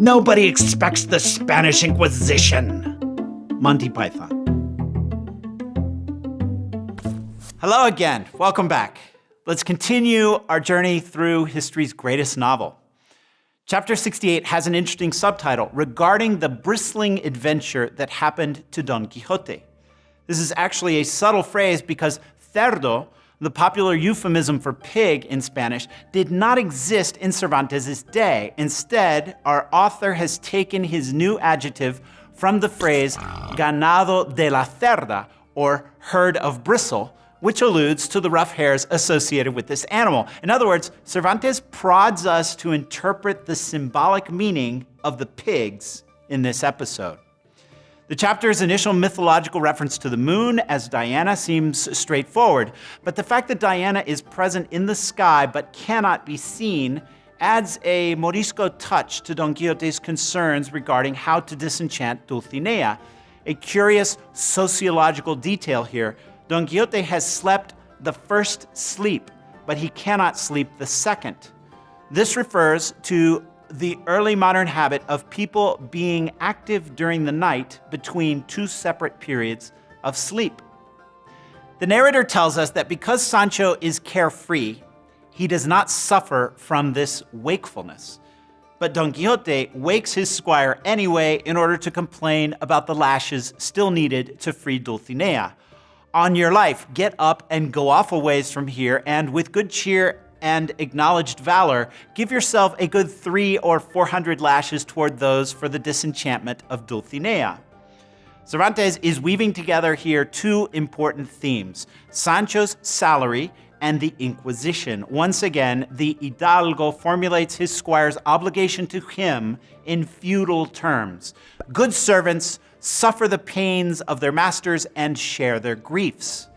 Nobody expects the Spanish Inquisition. Monty Python. Hello again. Welcome back. Let's continue our journey through history's greatest novel. Chapter 68 has an interesting subtitle regarding the bristling adventure that happened to Don Quixote. This is actually a subtle phrase because cerdo, the popular euphemism for pig in Spanish, did not exist in Cervantes' day. Instead, our author has taken his new adjective from the phrase ganado de la cerda, or herd of bristle, which alludes to the rough hairs associated with this animal. In other words, Cervantes prods us to interpret the symbolic meaning of the pigs in this episode. The chapter's initial mythological reference to the moon as Diana seems straightforward, but the fact that Diana is present in the sky but cannot be seen adds a Morisco touch to Don Quixote's concerns regarding how to disenchant Dulcinea. A curious sociological detail here, Don Quixote has slept the first sleep, but he cannot sleep the second. This refers to the early modern habit of people being active during the night between two separate periods of sleep. The narrator tells us that because Sancho is carefree, he does not suffer from this wakefulness. But Don Quixote wakes his squire anyway in order to complain about the lashes still needed to free Dulcinea. On your life, get up and go off a ways from here, and with good cheer and acknowledged valor, give yourself a good three or four hundred lashes toward those for the disenchantment of Dulcinea. Cervantes is weaving together here two important themes, Sancho's salary and the Inquisition. Once again, the Hidalgo formulates his squire's obligation to him in feudal terms. Good servants suffer the pains of their masters and share their griefs.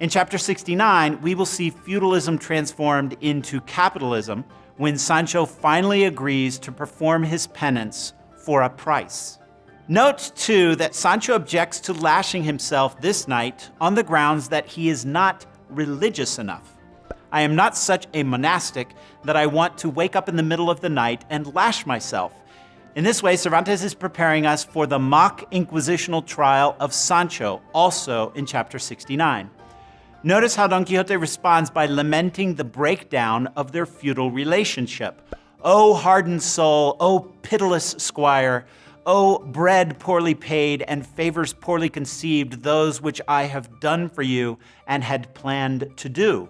In chapter 69, we will see feudalism transformed into capitalism when Sancho finally agrees to perform his penance for a price. Note, too, that Sancho objects to lashing himself this night on the grounds that he is not religious enough. I am not such a monastic that I want to wake up in the middle of the night and lash myself. In this way, Cervantes is preparing us for the mock inquisitional trial of Sancho, also in chapter 69. Notice how Don Quixote responds by lamenting the breakdown of their feudal relationship. O hardened soul, O pitiless squire, O bread poorly paid and favors poorly conceived, those which I have done for you and had planned to do.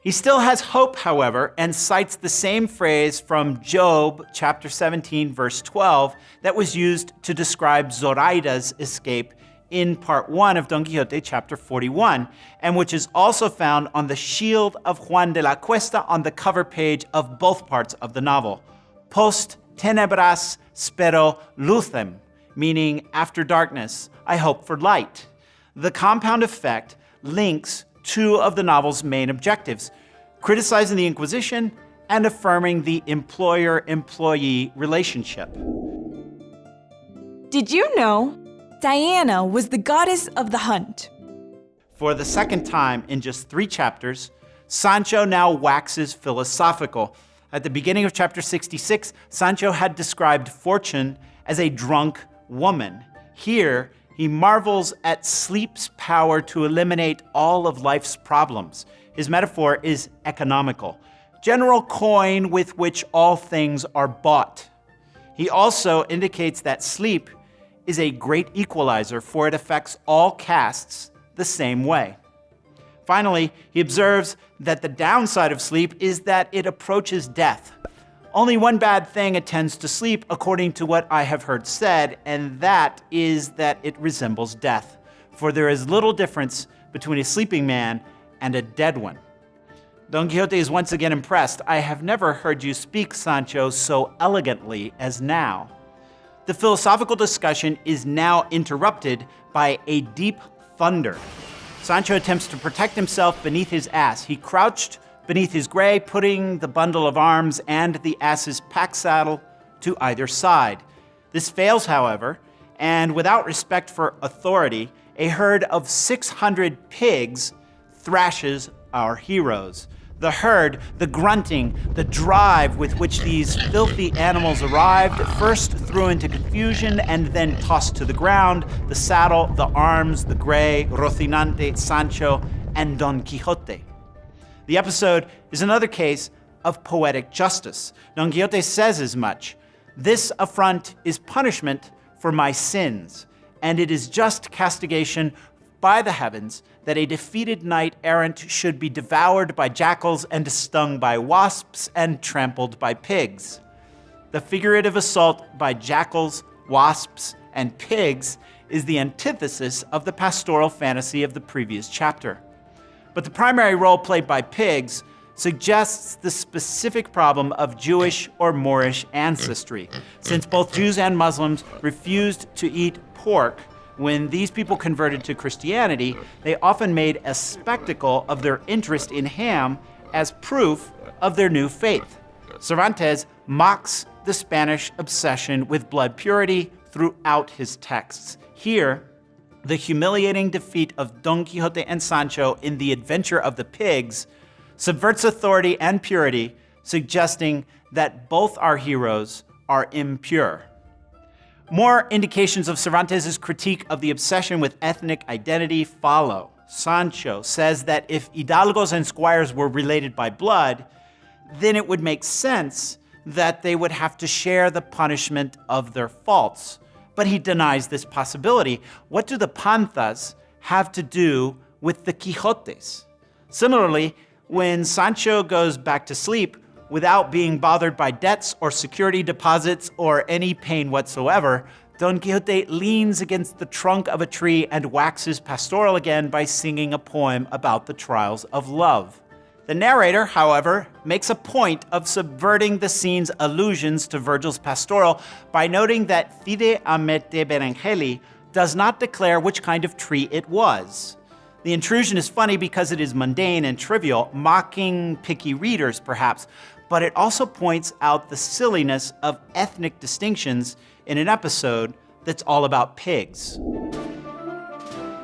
He still has hope, however, and cites the same phrase from Job chapter 17, verse 12, that was used to describe Zoraida's escape in part one of Don Quixote, chapter 41, and which is also found on the shield of Juan de la Cuesta on the cover page of both parts of the novel. Post tenebras spero lucem, meaning after darkness, I hope for light. The compound effect links two of the novel's main objectives, criticizing the Inquisition and affirming the employer-employee relationship. Did you know Diana was the goddess of the hunt. For the second time in just three chapters, Sancho now waxes philosophical. At the beginning of chapter 66, Sancho had described fortune as a drunk woman. Here, he marvels at sleep's power to eliminate all of life's problems. His metaphor is economical, general coin with which all things are bought. He also indicates that sleep is a great equalizer, for it affects all castes the same way. Finally, he observes that the downside of sleep is that it approaches death. Only one bad thing attends to sleep, according to what I have heard said, and that is that it resembles death. For there is little difference between a sleeping man and a dead one. Don Quixote is once again impressed. I have never heard you speak, Sancho, so elegantly as now. The philosophical discussion is now interrupted by a deep thunder. Sancho attempts to protect himself beneath his ass. He crouched beneath his gray, putting the bundle of arms and the ass's pack saddle to either side. This fails, however, and without respect for authority, a herd of 600 pigs thrashes our heroes. The herd, the grunting, the drive with which these filthy animals arrived, first threw into confusion and then tossed to the ground the saddle, the arms, the gray, Rocinante, Sancho, and Don Quixote. The episode is another case of poetic justice. Don Quixote says as much This affront is punishment for my sins, and it is just castigation by the heavens that a defeated knight errant should be devoured by jackals and stung by wasps and trampled by pigs. The figurative assault by jackals, wasps, and pigs is the antithesis of the pastoral fantasy of the previous chapter. But the primary role played by pigs suggests the specific problem of Jewish or Moorish ancestry, since both Jews and Muslims refused to eat pork when these people converted to Christianity, they often made a spectacle of their interest in ham as proof of their new faith. Cervantes mocks the Spanish obsession with blood purity throughout his texts. Here, the humiliating defeat of Don Quixote and Sancho in The Adventure of the Pigs subverts authority and purity, suggesting that both our heroes are impure. More indications of Cervantes' critique of the obsession with ethnic identity follow. Sancho says that if hidalgos and squires were related by blood, then it would make sense that they would have to share the punishment of their faults. But he denies this possibility. What do the Panzas have to do with the Quixotes? Similarly, when Sancho goes back to sleep, without being bothered by debts or security deposits or any pain whatsoever, Don Quixote leans against the trunk of a tree and waxes pastoral again by singing a poem about the trials of love. The narrator, however, makes a point of subverting the scene's allusions to Virgil's pastoral by noting that Cide Hamete Benengeli does not declare which kind of tree it was. The intrusion is funny because it is mundane and trivial, mocking picky readers perhaps, but it also points out the silliness of ethnic distinctions in an episode that's all about pigs.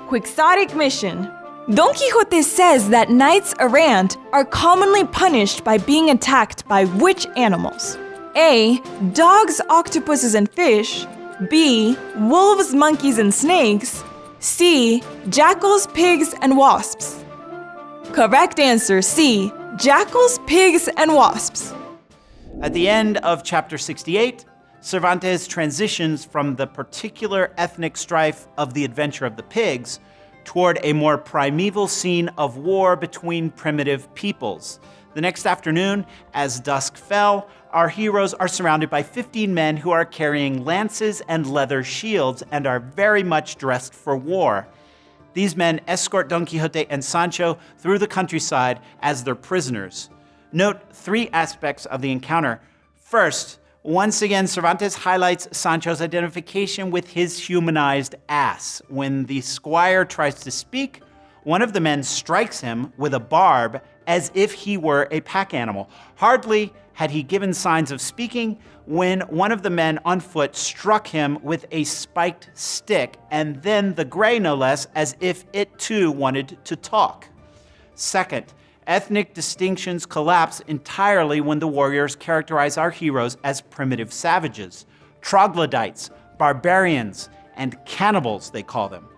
Quixotic mission. Don Quixote says that knights errant are commonly punished by being attacked by which animals? A. Dogs, octopuses, and fish. B. Wolves, monkeys, and snakes. C. Jackals, pigs, and wasps. Correct answer C. Jackals, pigs, and wasps. At the end of chapter 68, Cervantes transitions from the particular ethnic strife of the adventure of the pigs toward a more primeval scene of war between primitive peoples. The next afternoon, as dusk fell, our heroes are surrounded by 15 men who are carrying lances and leather shields and are very much dressed for war. These men escort Don Quixote and Sancho through the countryside as their prisoners. Note three aspects of the encounter. First, once again, Cervantes highlights Sancho's identification with his humanized ass. When the squire tries to speak, one of the men strikes him with a barb as if he were a pack animal. Hardly had he given signs of speaking when one of the men on foot struck him with a spiked stick, and then the gray no less, as if it too wanted to talk. Second, ethnic distinctions collapse entirely when the warriors characterize our heroes as primitive savages, troglodytes, barbarians, and cannibals, they call them.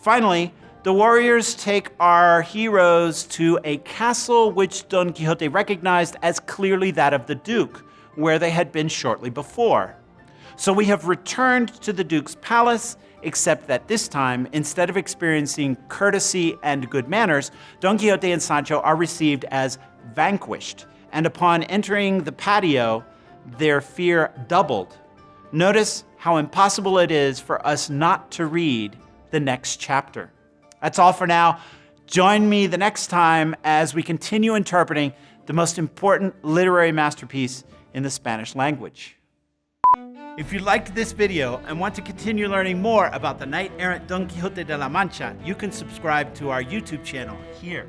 Finally, the warriors take our heroes to a castle which Don Quixote recognized as clearly that of the Duke, where they had been shortly before. So we have returned to the Duke's palace, except that this time, instead of experiencing courtesy and good manners, Don Quixote and Sancho are received as vanquished, and upon entering the patio, their fear doubled. Notice how impossible it is for us not to read the next chapter. That's all for now. Join me the next time as we continue interpreting the most important literary masterpiece in the Spanish language. If you liked this video and want to continue learning more about the knight errant Don Quixote de la Mancha, you can subscribe to our YouTube channel here.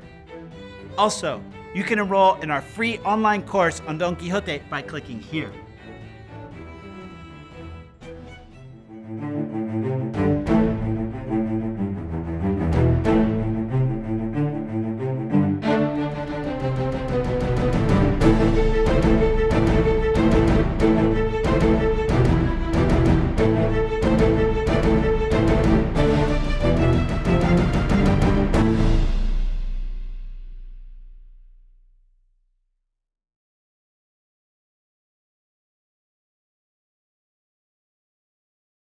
Also, you can enroll in our free online course on Don Quixote by clicking here.